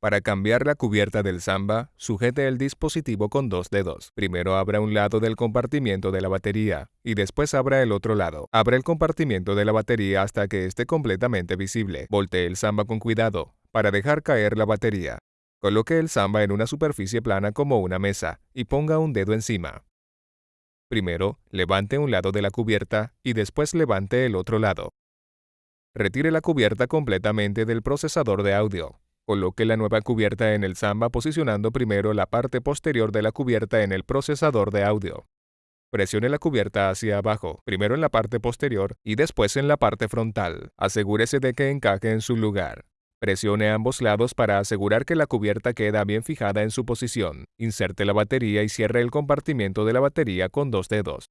Para cambiar la cubierta del Samba, sujete el dispositivo con dos dedos. Primero abra un lado del compartimiento de la batería y después abra el otro lado. Abra el compartimiento de la batería hasta que esté completamente visible. Voltee el Samba con cuidado para dejar caer la batería. Coloque el Samba en una superficie plana como una mesa y ponga un dedo encima. Primero, levante un lado de la cubierta y después levante el otro lado. Retire la cubierta completamente del procesador de audio. Coloque la nueva cubierta en el Samba posicionando primero la parte posterior de la cubierta en el procesador de audio. Presione la cubierta hacia abajo, primero en la parte posterior y después en la parte frontal. Asegúrese de que encaje en su lugar. Presione ambos lados para asegurar que la cubierta queda bien fijada en su posición. Inserte la batería y cierre el compartimiento de la batería con dos dedos.